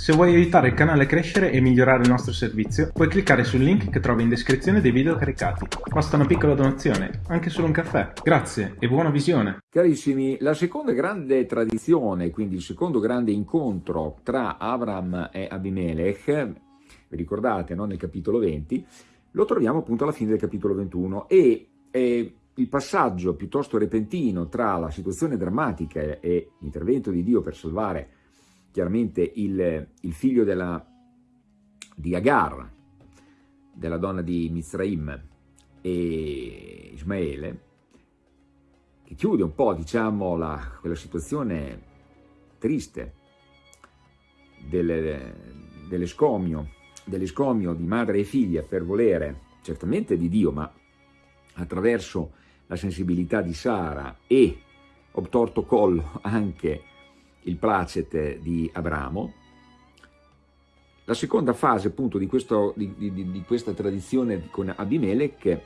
Se vuoi aiutare il canale a crescere e migliorare il nostro servizio, puoi cliccare sul link che trovi in descrizione dei video caricati. Basta una piccola donazione, anche solo un caffè. Grazie e buona visione. Carissimi, la seconda grande tradizione, quindi il secondo grande incontro tra Abram e Abimelech, vi ricordate, no? nel capitolo 20, lo troviamo appunto alla fine del capitolo 21 e eh, il passaggio piuttosto repentino tra la situazione drammatica e l'intervento di Dio per salvare chiaramente il, il figlio della, di Agar, della donna di Mizraim e Ismaele, che chiude un po' diciamo la, quella situazione triste dell'escomio dell di madre e figlia per volere certamente di Dio ma attraverso la sensibilità di Sara e obtorto collo anche il placet di Abramo. La seconda fase appunto di, questo, di, di, di questa tradizione con Abimelech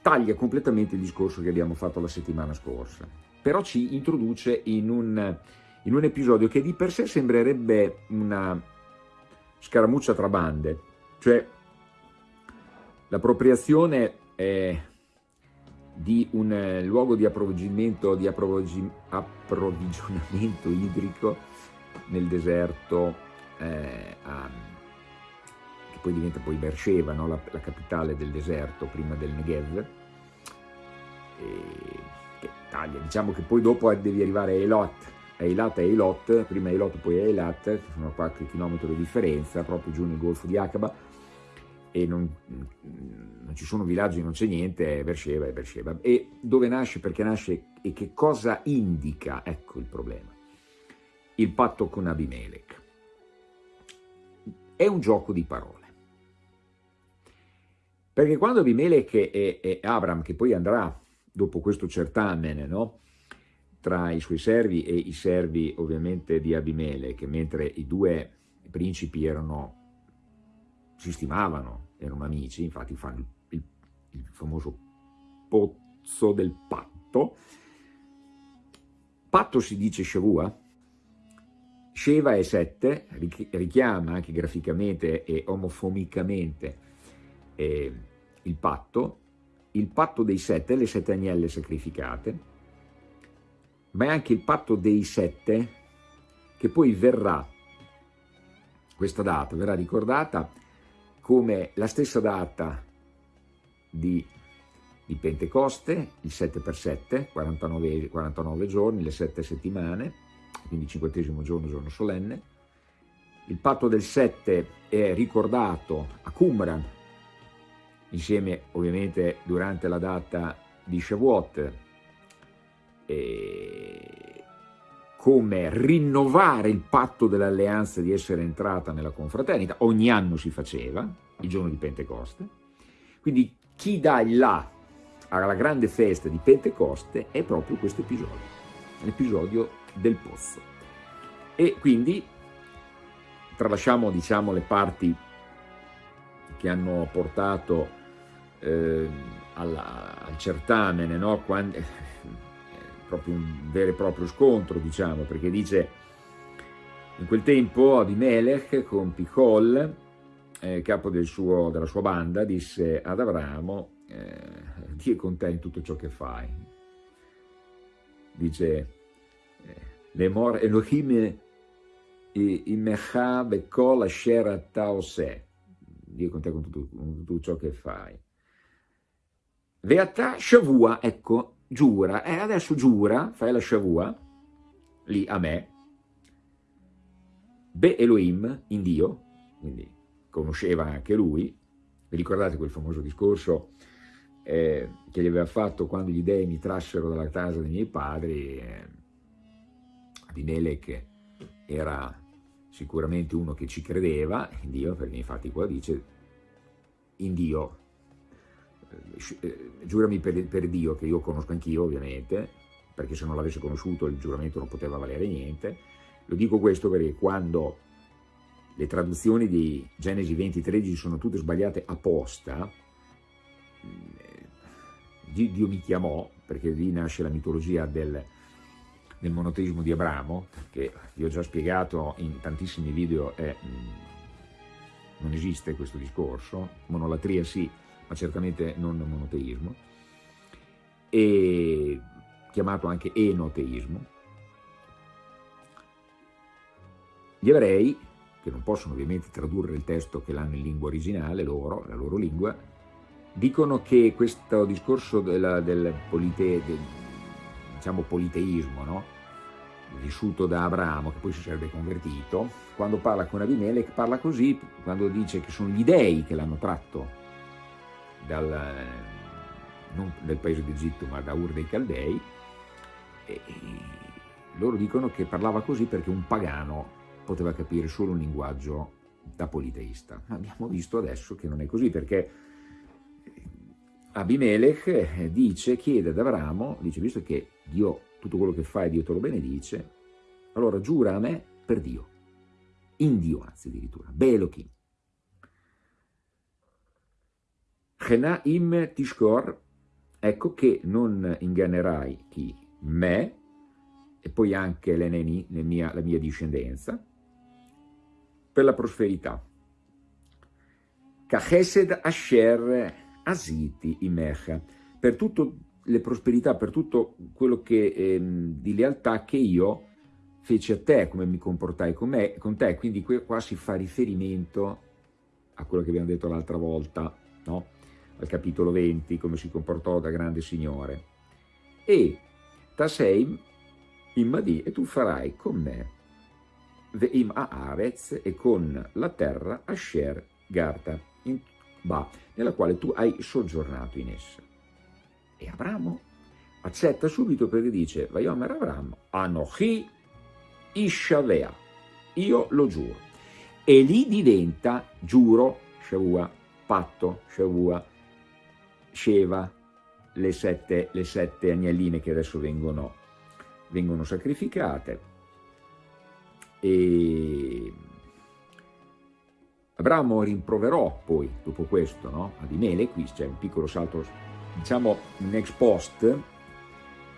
taglia completamente il discorso che abbiamo fatto la settimana scorsa, però ci introduce in un, in un episodio che di per sé sembrerebbe una scaramuccia tra bande, cioè l'appropriazione eh, di un eh, luogo di approvvigionamento, di approvvigionamento idrico nel deserto, eh, a, che poi diventa poi Beersheba, no? la, la, capitale del deserto prima del Negev, e, che taglia, diciamo che poi dopo devi arrivare a Elot, a Eilat e Eilot, prima Eilot poi Eilat, che sono qualche chilometro di differenza, proprio giù nel golfo di Aqaba, e non, non, ci sono villaggi, non c'è niente, è Beersheba, è Beersheba. E dove nasce, perché nasce e che cosa indica, ecco il problema. Il patto con Abimelech. È un gioco di parole. Perché quando Abimelech e, e Abram, che poi andrà dopo questo certamen, no? tra i suoi servi e i servi ovviamente di Abimelech, mentre i due principi erano si stimavano, erano amici, infatti fanno il, il, famoso pozzo del patto. Patto si dice Shavua, Sheva è sette, richiama anche graficamente e omofomicamente eh, il patto, il patto dei sette, le sette agnelle sacrificate, ma è anche il patto dei sette che poi verrà, questa data verrà ricordata come la stessa data di, di Pentecoste, il 7 per 7, 49, 49 giorni, le 7 settimane, quindi il cinquantesimo giorno, giorno solenne. Il patto del 7 è ricordato a Qumran, insieme ovviamente durante la data di Shavuot, come rinnovare il patto dell'alleanza di essere entrata nella confraternita, ogni anno si faceva, il giorno di Pentecoste, quindi chi dà il là alla grande festa di Pentecoste è proprio questo episodio, l'episodio del pozzo. E quindi tralasciamo diciamo, le parti che hanno portato eh, alla, al certamen, no? Quando, proprio un vero e proprio scontro, diciamo, perché dice in quel tempo Abimelech con Pichol, eh, capo del suo, della sua banda, disse ad Abramo, eh, Dio è con te in tutto ciò che fai. Dice, eh, Lemor Elohim imecha bekol asher ata ose. Dio con te con tutto, con tutto ciò che fai. Veata Shavua, ecco, giura, e adesso giura, fai la shavua, lì a me, Be Elohim, in Dio, quindi conosceva anche lui, vi ricordate quel famoso discorso eh, che gli aveva fatto quando gli dei mi trassero dalla casa dei miei padri, eh, Abimelech era sicuramente uno che ci credeva in Dio, perché infatti qua dice in Dio. eh, giurami per, per, Dio, che io conosco anch'io ovviamente, perché se non l'avesse conosciuto il giuramento non poteva valere niente, lo dico questo perché quando le traduzioni di Genesi 20-13 sono tutte sbagliate apposta, mm, Dio mi chiamò, perché lì nasce la mitologia del, nel monoteismo di Abramo, che vi ho già spiegato in tantissimi video, è, mm, non esiste questo discorso, monolatria sì, ma certamente non monoteismo, e chiamato anche enoteismo. Gli ebrei, che non possono ovviamente tradurre il testo che l'hanno in lingua originale, loro, la loro lingua, dicono che questo discorso della, del, polite, del diciamo, politeismo, no? vissuto da Abramo, che poi si sarebbe convertito, quando parla con Abimelech parla così, quando dice che sono gli dei che l'hanno tratto dal, non dal paese d'Egitto ma da Ur dei Caldei, e, e loro dicono che parlava così perché un pagano poteva capire solo un linguaggio da politeista. Ma abbiamo visto adesso che non è così, perché Abimelech dice, chiede ad Abramo, dice, visto che Dio, tutto quello che fai Dio te lo benedice, allora giura a me per Dio, in Dio anzi addirittura, Belochim. Chenaim Tishkor, ecco che non ingannerai chi? Me, e poi anche l'Eneni, la mia discendenza, per la prosperità. Kachesed Asher Asiti Imecha, per tutte le prosperità, per tutto quello che, ehm, di lealtà che io feci a te, come mi comportai con, me, con te, quindi qua si fa riferimento a quello che abbiamo detto l'altra volta, no? Al capitolo 20, come si comportò da grande signore. E Taseim Immadi, e tu farai con me Veim Aaretz e con la terra Asher Garta, in Ba, nella quale tu hai soggiornato in essa. E Abramo accetta subito perché dice, Vaiomer Abramo, Anochi Ishavea, io lo giuro. E lì diventa giuro, Shavua, patto, Shavua, Sheva, le sette, le sette agnelline che adesso vengono, vengono sacrificate. E Abramo rimproverò poi, dopo questo, no? ad Imele, qui c'è un piccolo salto, diciamo un ex post,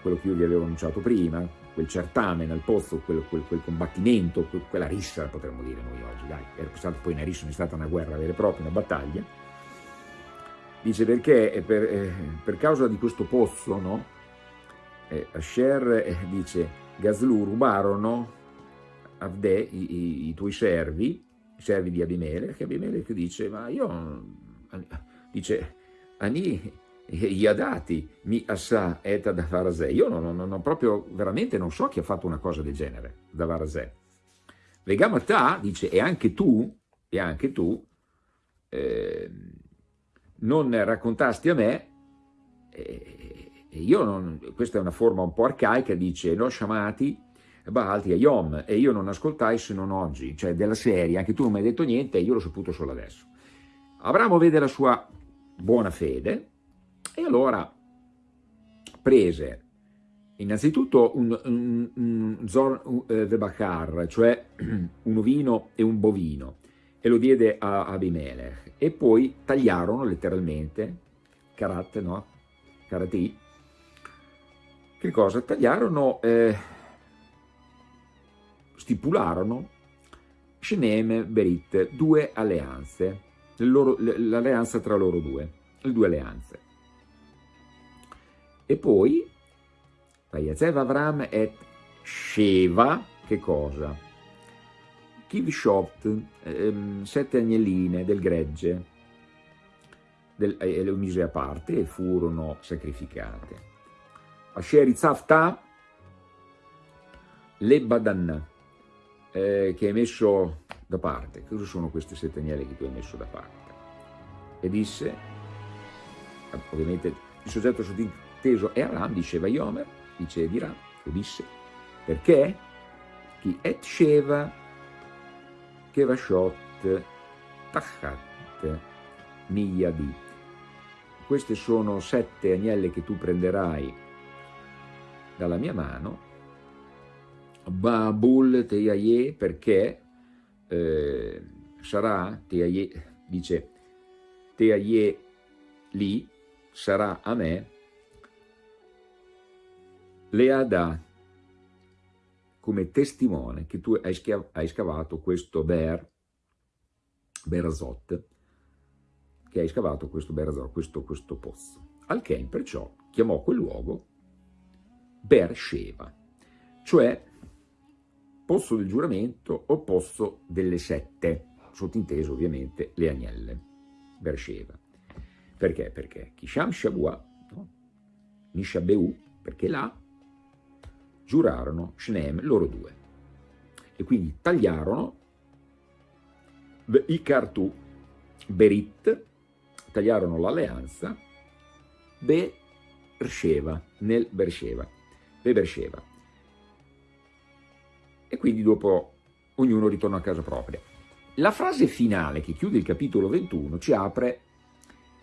quello che io vi avevo annunciato prima, quel certame nel pozzo, quel, quel, quel combattimento, quella rissa potremmo dire noi oggi, dai, poi una rissa, non è stata una guerra vera e propria, una battaglia, dice perché per, eh, per causa di questo pozzo, no? Eh, Asher eh, dice, Gazlu rubarono Avde, i, i, i tuoi servi, i servi di Abimelech, Abimelech dice, ma io, dice, Ani Yadati mi assa eta da Varazè, io non, non, non, proprio, veramente non so chi ha fatto una cosa del genere, da Varazè. Vegamata dice, e anche tu, e anche tu, eh, non raccontasti a me, e, io non, questa è una forma un po' arcaica, dice, no shamati, Baalti Yom, e io non ascoltai se non oggi, cioè della serie, anche tu non mi hai detto niente e io l'ho saputo solo adesso. Abramo vede la sua buona fede e allora prese innanzitutto un, un, un Zor Vebachar, cioè un ovino e un bovino, e lo diede a Abimelech, e poi tagliarono letteralmente, karat, no? Karati, che cosa? Tagliarono... Eh, stipularono Shenem Berit, due alleanze, l'alleanza tra loro due, le due alleanze. E poi, Vayazev Avram et Sheva, che cosa? Kivshot, ehm, sette agnelline del gregge, del, e le mise a parte e furono sacrificate. Asher Itzavta, le Badanna, eh, che hai messo da parte. Cosa sono queste sette agnelli che tu hai messo da parte? E disse, ovviamente il soggetto sottinteso è Aram, diceva Yomer, dice dirà, lo disse, perché chi et sheva kevashot tachat miyadi. Queste sono sette agnelle che tu prenderai dalla mia mano Babul Teiaye perché eh, sarà, Teiaye, dice Teiaye lì sarà a me Leada come testimone che tu hai, hai scavato questo Ber, Berazot, che hai scavato questo Berazot, questo, questo pozzo. Al che perciò chiamò quel luogo Beersheba, cioè pozzo del giuramento o pozzo delle sette, sottinteso ovviamente le agnelle, Beersheba. Perché? Perché Kisham Shabua, no? Nishabeu, perché là giurarono Shneem, loro due. E quindi tagliarono Ikartu Berit, tagliarono l'alleanza Beersheva, nel Beersheva, Beersheva. E quindi dopo ognuno ritorna a casa propria. La frase finale che chiude il capitolo 21 ci apre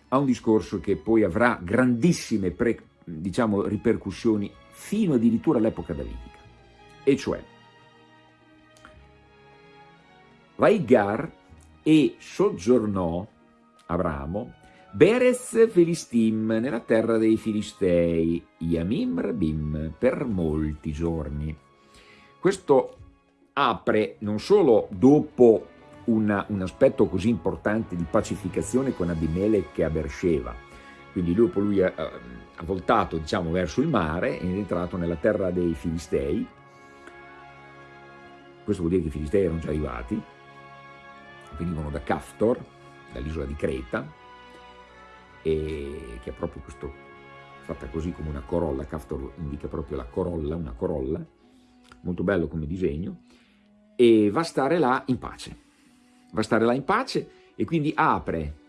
a un discorso che poi avrà grandissime pre, diciamo, ripercussioni fino addirittura all'epoca davidica, e cioè Vaigar e soggiornò Abramo Beres Filistim nella terra dei Filistei, Yamim Rabim, per molti giorni. Questo apre non solo dopo una, un aspetto così importante di pacificazione con Abimelech a Beersheba. Quindi dopo lui ha, ha voltato diciamo, verso il mare ed è entrato nella terra dei Filistei. Questo vuol dire che i Filistei erano già arrivati, venivano da Caftor, dall'isola di Creta, che è proprio questo, fatta così come una corolla, Caftor indica proprio la corolla, una corolla, molto bello come disegno, e va a stare là in pace. Va a stare là in pace e quindi apre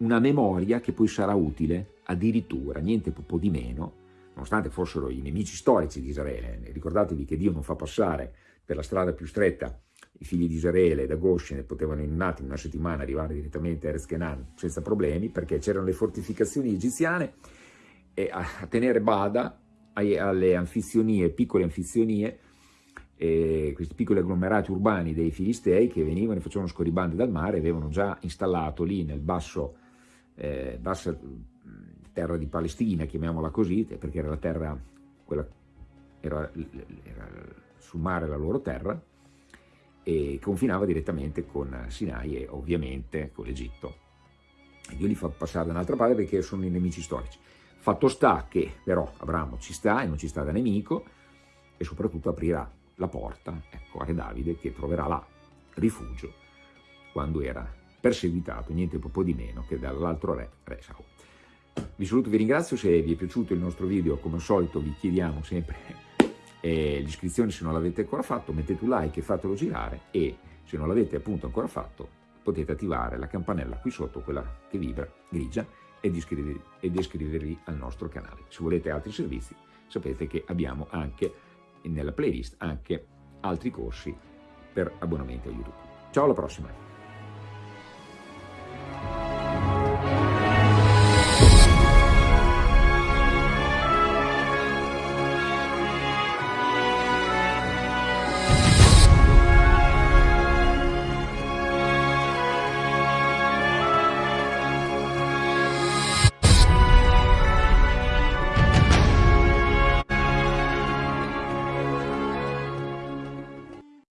una memoria che poi sarà utile addirittura, niente po' di meno, nonostante fossero i nemici storici di Israele. Ricordatevi che Dio non fa passare per la strada più stretta i figli di Israele da Goshen potevano in un attimo, una settimana, arrivare direttamente a Erezkenan senza problemi, perché c'erano le fortificazioni egiziane a, tenere bada alle anfizionie, piccole anfizionie, eh, questi piccoli agglomerati urbani dei Filistei che venivano e facevano scorribande dal mare, avevano già installato lì nel basso, eh, bassa terra di Palestina, chiamiamola così, perché era la terra, quella, era, era sul mare la loro terra, e confinava direttamente con Sinai e ovviamente con l'Egitto. Dio li fa passare da un'altra parte perché sono i nemici storici. Fatto sta che però Abramo ci sta e non ci sta da nemico e soprattutto aprirà la porta ecco, a Re Davide che troverà là rifugio quando era perseguitato niente po' di meno che dall'altro re, re Saul. Vi saluto vi ringrazio, se vi è piaciuto il nostro video come al solito vi chiediamo sempre eh, l'iscrizione se non l'avete ancora fatto, mettete un like e fatelo girare e se non l'avete appunto ancora fatto potete attivare la campanella qui sotto, quella che vibra grigia ed iscrivervi, ed iscrivervi al nostro canale. Se volete altri servizi sapete che abbiamo anche nella playlist anche altri corsi per abbonamenti a YouTube. Ciao alla prossima!